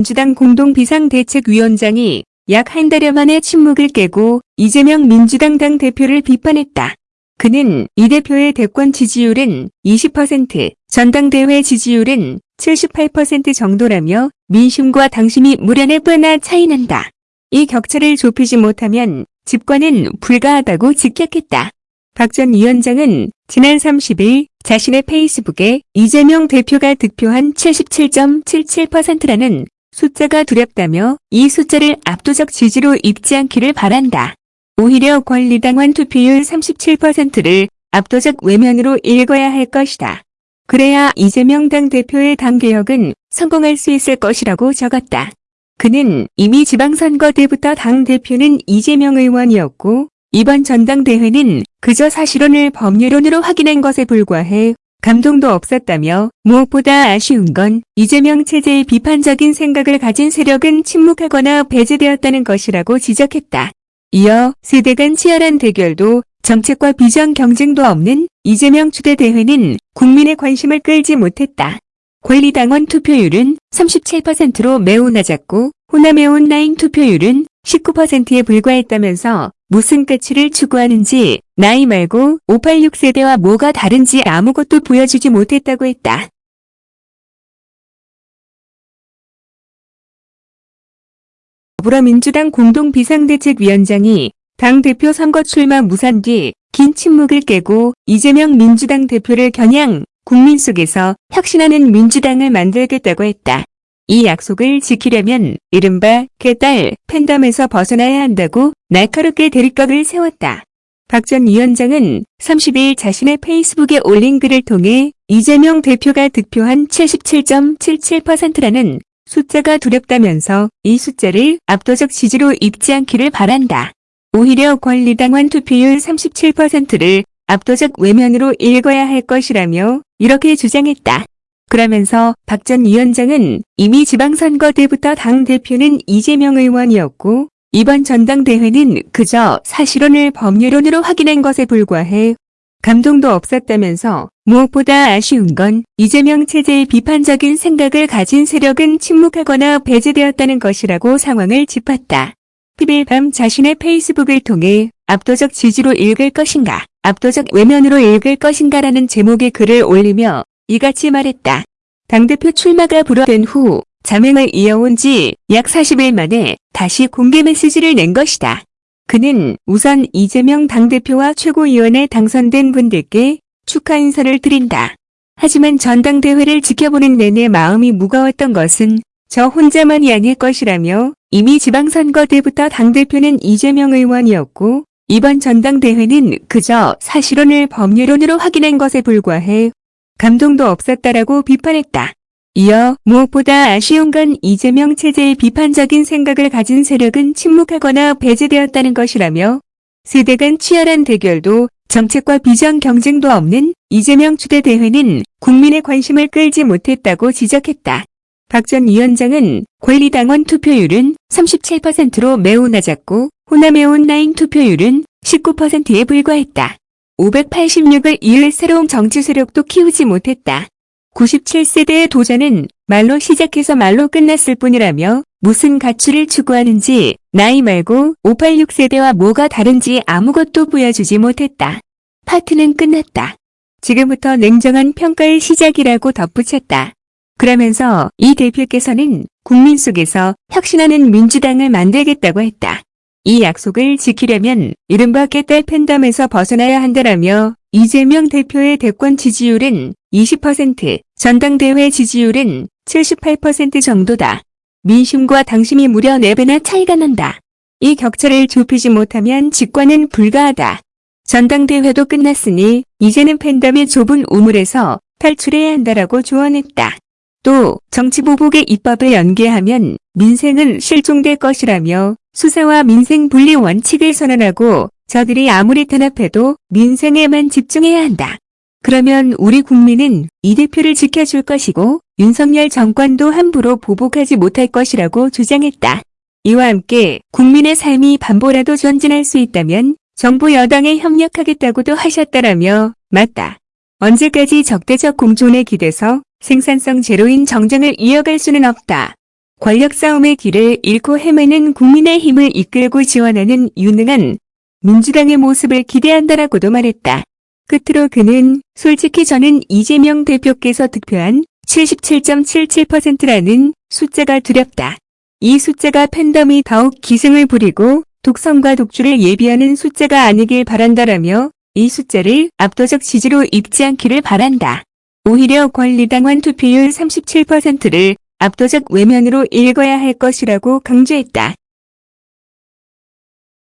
민주당 공동비상대책위원장이 약 한 달여 만에 침묵을 깨고 이재명 민주당 당 대표를 비판했다. 그는 이 대표의 대권 지지율은 20%, 전당대회 지지율은 78% 정도라며 민심과 당심이 무려 4배나 차이난다. 이 격차를 좁히지 못하면 집권은 불가하다고 직격했다. 박 전 위원장은 지난 30일 자신의 페이스북에 이재명 대표가 득표한 77.77%라는 숫자가 두렵다며 이 숫자를 압도적 지지로 입지 않기를 바란다. 오히려 권리당원 투표율 37%를 압도적 외면으로 읽어야 할 것이다. 그래야 이재명 당대표의 당개혁은 성공할 수 있을 것이라고 적었다. 그는 이미 지방선거 때부터 당대표는 이재명 의원이었고 이번 전당대회는 그저 사실혼을 법률론으로 확인한 것에 불과해 감동도 없었다며 무엇보다 아쉬운 건 이재명 체제의 비판적인 생각을 가진 세력은 침묵하거나 배제되었다는 것이라고 지적했다. 이어 세대 간 치열한 대결도 정책과 비전 경쟁도 없는 이재명 추대 대회는 국민의 관심을 끌지 못했다. 권리당원 투표율은 37%로 매우 낮았고 호남의 온라인 투표율은 19%에 불과했다면서 무슨 가치를 추구하는지 나이 말고 586 세대와 뭐가 다른지 아무것도 보여주지 못했다고 했다. 더불어민주당 공동비상대책위원장이 당 대표 선거 출마 무산 뒤 긴 침묵을 깨고 이재명 민주당 대표를 겨냥 국민 속에서 혁신하는 민주당을 만들겠다고 했다. 이 약속을 지키려면 이른바 개딸 팬덤에서 벗어나야 한다고 날카롭게 대립각을 세웠다. 박 전 위원장은 30일 자신의 페이스북에 올린 글을 통해 이재명 대표가 득표한 77.77%라는 숫자가 두렵다면서 이 숫자를 압도적 지지로 입지 않기를 바란다. 오히려 권리당원 투표율 37%를 압도적 외면으로 읽어야 할 것이라며 이렇게 주장했다. 그러면서 박 전 위원장은 이미 지방선거 때부터 당대표는 이재명 의원이었고 이번 전당대회는 그저 사실혼을 법률론으로 확인한 것에 불과해 감동도 없었다면서 무엇보다 아쉬운 건 이재명 체제의 비판적인 생각을 가진 세력은 침묵하거나 배제되었다는 것이라고 상황을 짚었다. 10일 밤 자신의 페이스북을 통해 압도적 지지로 읽을 것인가, 압도적 외면으로 읽을 것인가 라는 제목의 글을 올리며 이같이 말했다. 당대표 출마가 불어된 후 자맹을 이어온 지 약 40일 만에 다시 공개 메시지를 낸 것이다. 그는 우선 이재명 당대표와 최고위원에 당선된 분들께 축하 인사를 드린다. 하지만 전당대회를 지켜보는 내내 마음이 무거웠던 것은 저 혼자만이 아닐 것이라며 이미 지방선거 때부터 당대표는 이재명 의원이었고 이번 전당대회는 그저 사실혼을 법률론으로 확인한 것에 불과해 감동도 없었다라고 비판했다. 이어 무엇보다 아쉬운 건 이재명 체제의 비판적인 생각을 가진 세력은 침묵하거나 배제되었다는 것이라며 세대 간 치열한 대결도 정책과 비전 경쟁도 없는 이재명 추대 대회는 국민의 관심을 끌지 못했다고 지적했다. 박 전 위원장은 권리당원 투표율은 37%로 매우 낮았고 호남의 온라인 투표율은 19%에 불과했다. 586을 이을 새로운 정치 세력도 키우지 못했다. 97세대의 도전은 말로 시작해서 말로 끝났을 뿐이라며 무슨 가치를 추구하는지 나이 말고 586세대와 뭐가 다른지 아무것도 보여주지 못했다. 파트는 끝났다. 지금부터 냉정한 평가의 시작이라고 덧붙였다. 그러면서 이 대표께서는 국민 속에서 혁신하는 민주당을 만들겠다고 했다. 이 약속을 지키려면 이른바 깨딸 팬덤에서 벗어나야 한다라며 이재명 대표의 대권 지지율은 20%, 전당대회 지지율은 78% 정도다. 민심과 당심이 무려 4배나 차이가 난다. 이 격차를 좁히지 못하면 집권은 불가하다. 전당대회도 끝났으니 이제는 팬덤의 좁은 우물에서 탈출해야 한다라고 조언했다. 또 정치보복의 입법을 연계하면 민생은 실종될 것이라며 수사와 민생 분리 원칙을 선언하고 저들이 아무리 탄압해도 민생에만 집중해야 한다. 그러면 우리 국민은 이 대표를 지켜줄 것이고 윤석열 정권도 함부로 보복하지 못할 것이라고 주장했다. 이와 함께 국민의 삶이 반보라도 전진할 수 있다면 정부 여당에 협력하겠다고도 하셨다라며 맞다. 언제까지 적대적 공존에 기대서 생산성 제로인 정쟁을 이어갈 수는 없다. 권력 싸움의 길을 잃고 헤매는 국민의 힘을 이끌고 지원하는 유능한 민주당의 모습을 기대한다라고도 말했다. 끝으로 그는 솔직히 저는 이재명 대표께서 득표한 77.77%라는 숫자가 두렵다. 이 숫자가 팬덤이 더욱 기승을 부리고 독성과 독주를 예비하는 숫자가 아니길 바란다라며 이 숫자를 압도적 지지로 읽지 않기를 바란다. 오히려 권리당원 투표율 37%를 압도적 외면으로 읽어야 할 것이라고 강조했다.